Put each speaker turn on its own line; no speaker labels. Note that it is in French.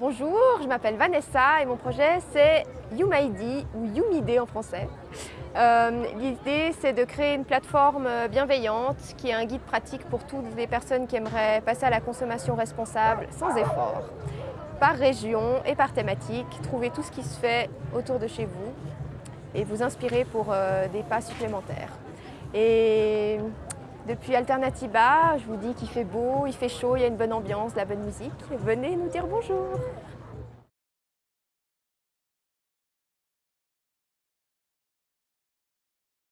Bonjour, je m'appelle Vanessa et mon projet c'est YouMyD ou YouMID en français. Euh, l'idée c'est de créer une plateforme bienveillante qui est un guide pratique pour toutes les personnes qui aimeraient passer à la consommation responsable sans effort. Par région et par thématique, trouver tout ce qui se fait autour de chez vous et vous inspirer pour euh, des pas supplémentaires. Depuis Alternatiba, je vous dis qu'il fait beau, il fait chaud, il y a une bonne ambiance, de la bonne musique. Venez nous dire bonjour